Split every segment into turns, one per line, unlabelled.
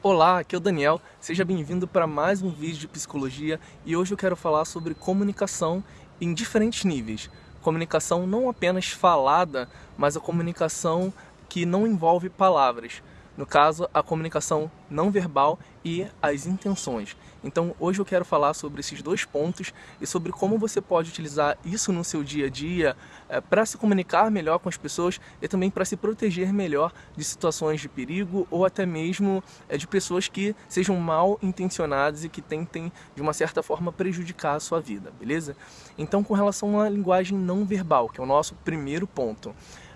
Olá, aqui é o Daniel, seja bem-vindo para mais um vídeo de psicologia e hoje eu quero falar sobre comunicação em diferentes níveis. Comunicação não apenas falada, mas a comunicação que não envolve palavras no caso, a comunicação não verbal e as intenções. Então, hoje eu quero falar sobre esses dois pontos e sobre como você pode utilizar isso no seu dia a dia é, para se comunicar melhor com as pessoas e também para se proteger melhor de situações de perigo ou até mesmo é, de pessoas que sejam mal intencionadas e que tentem, de uma certa forma, prejudicar a sua vida, beleza? Então, com relação à linguagem não verbal, que é o nosso primeiro ponto.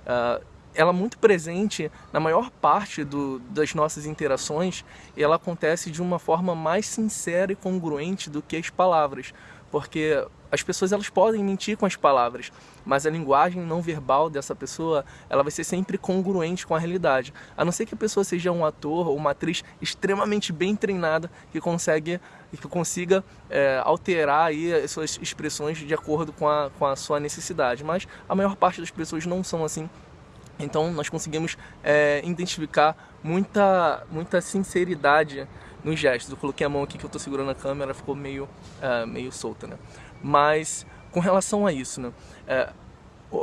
Uh, ela é muito presente na maior parte do, das nossas interações e ela acontece de uma forma mais sincera e congruente do que as palavras, porque as pessoas elas podem mentir com as palavras, mas a linguagem não verbal dessa pessoa ela vai ser sempre congruente com a realidade, a não ser que a pessoa seja um ator ou uma atriz extremamente bem treinada que consegue que consiga é, alterar aí as suas expressões de acordo com a, com a sua necessidade, mas a maior parte das pessoas não são assim então nós conseguimos é, identificar muita, muita sinceridade nos gestos. Eu coloquei a mão aqui que eu estou segurando a câmera, ficou meio, é, meio solta, né? Mas com relação a isso, né? É,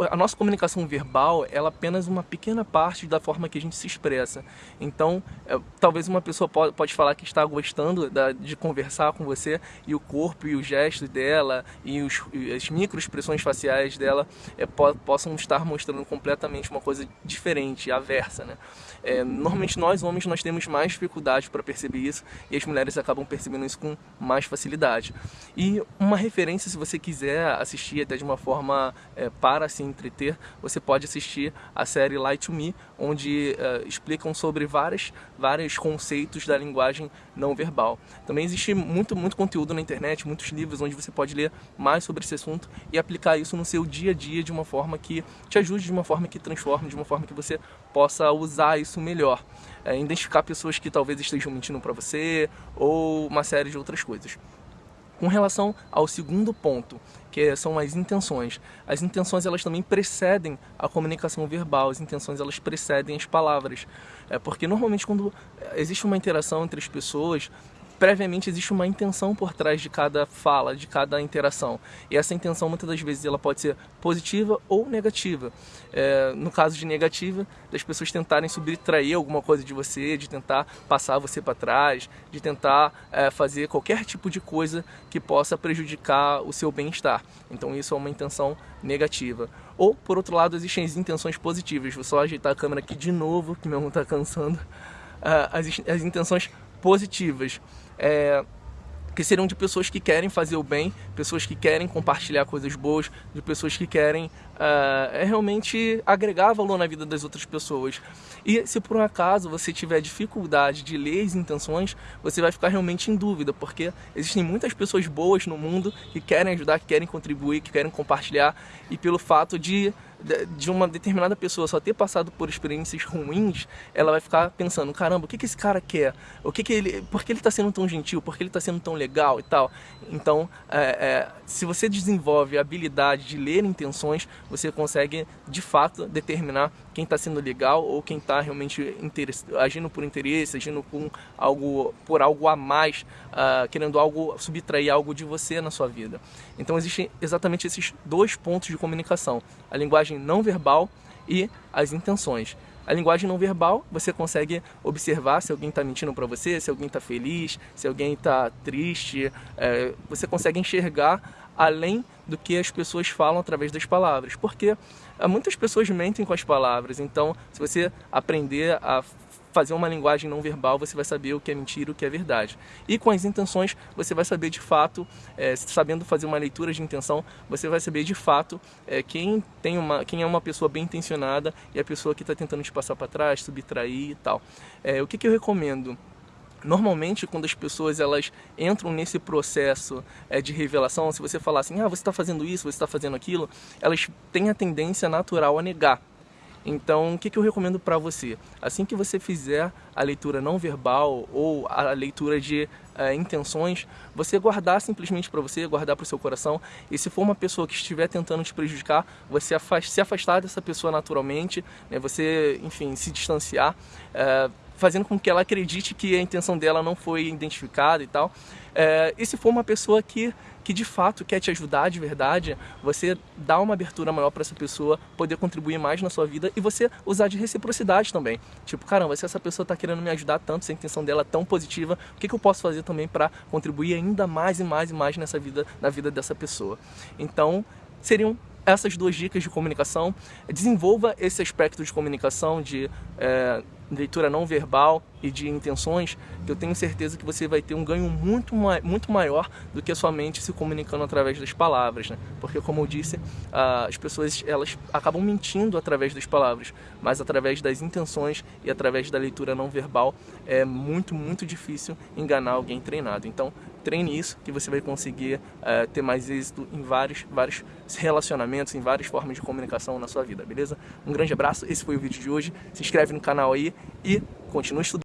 a nossa comunicação verbal ela é apenas uma pequena parte da forma que a gente se expressa. Então, é, talvez uma pessoa pode, pode falar que está gostando da, de conversar com você e o corpo e os gestos dela e, os, e as microexpressões faciais dela é, po possam estar mostrando completamente uma coisa diferente, aversa, né? É, normalmente nós homens nós temos mais dificuldade para perceber isso e as mulheres acabam percebendo isso com mais facilidade. E uma referência, se você quiser assistir até de uma forma é, para se entreter, você pode assistir a série Light to Me, onde uh, explicam sobre várias, vários conceitos da linguagem não verbal. Também existe muito, muito conteúdo na internet, muitos livros onde você pode ler mais sobre esse assunto e aplicar isso no seu dia a dia de uma forma que te ajude, de uma forma que transforme, de uma forma que você possa usar isso melhor. É, identificar pessoas que talvez estejam mentindo para você ou uma série de outras coisas. Com relação ao segundo ponto, que são as intenções. As intenções elas também precedem a comunicação verbal, as intenções elas precedem as palavras. É porque normalmente quando existe uma interação entre as pessoas, previamente existe uma intenção por trás de cada fala, de cada interação. E essa intenção muitas das vezes ela pode ser positiva ou negativa. É, no caso de negativa, das pessoas tentarem subtrair alguma coisa de você, de tentar passar você para trás, de tentar é, fazer qualquer tipo de coisa que possa prejudicar o seu bem-estar. Então isso é uma intenção negativa. Ou, por outro lado, existem as intenções positivas. Vou só ajeitar a câmera aqui de novo, que meu irmão está cansando. Uh, as, as intenções positivas. É, que seriam de pessoas que querem fazer o bem, pessoas que querem compartilhar coisas boas, de pessoas que querem uh, realmente agregar valor na vida das outras pessoas. E se por um acaso você tiver dificuldade de ler as intenções, você vai ficar realmente em dúvida, porque existem muitas pessoas boas no mundo que querem ajudar, que querem contribuir, que querem compartilhar, e pelo fato de de uma determinada pessoa só ter passado por experiências ruins, ela vai ficar pensando, caramba, o que, que esse cara quer? O que que ele, por que ele está sendo tão gentil? Por que ele está sendo tão legal e tal? Então, é, é, se você desenvolve a habilidade de ler intenções, você consegue, de fato, determinar quem está sendo legal ou quem está realmente agindo por interesse, agindo com algo, por algo a mais, uh, querendo algo, subtrair algo de você na sua vida. Então, existem exatamente esses dois pontos de comunicação. A linguagem linguagem não verbal e as intenções. A linguagem não verbal, você consegue observar se alguém está mentindo para você, se alguém está feliz, se alguém está triste. É, você consegue enxergar além do que as pessoas falam através das palavras. Porque é, muitas pessoas mentem com as palavras, então se você aprender a fazer uma linguagem não verbal, você vai saber o que é mentira e o que é verdade. E com as intenções, você vai saber de fato, é, sabendo fazer uma leitura de intenção, você vai saber de fato é, quem, tem uma, quem é uma pessoa bem intencionada e a pessoa que está tentando te passar para trás, subtrair e tal. É, o que, que eu recomendo? Normalmente, quando as pessoas elas entram nesse processo é, de revelação, se você falar assim, ah, você está fazendo isso, você está fazendo aquilo, elas têm a tendência natural a negar. Então, o que, que eu recomendo para você? Assim que você fizer a leitura não verbal ou a leitura de é, intenções, você guardar simplesmente para você, guardar para o seu coração. E se for uma pessoa que estiver tentando te prejudicar, você afast, se afastar dessa pessoa naturalmente, né, você, enfim, se distanciar. É, fazendo com que ela acredite que a intenção dela não foi identificada e tal. É, e se for uma pessoa que, que de fato quer te ajudar de verdade, você dá uma abertura maior para essa pessoa poder contribuir mais na sua vida e você usar de reciprocidade também. Tipo, caramba, se essa pessoa está querendo me ajudar tanto, se a intenção dela é tão positiva, o que, que eu posso fazer também para contribuir ainda mais e mais e mais nessa vida, na vida dessa pessoa? Então, seriam essas duas dicas de comunicação. Desenvolva esse aspecto de comunicação, de é, leitura não verbal e de intenções, que eu tenho certeza que você vai ter um ganho muito, muito maior do que somente se comunicando através das palavras, né? Porque como eu disse, as pessoas elas acabam mentindo através das palavras, mas através das intenções e através da leitura não verbal é muito, muito difícil enganar alguém treinado. Então treine isso que você vai conseguir uh, ter mais êxito em vários, vários relacionamentos, em várias formas de comunicação na sua vida, beleza? Um grande abraço, esse foi o vídeo de hoje, se inscreve no canal aí e continue estudando.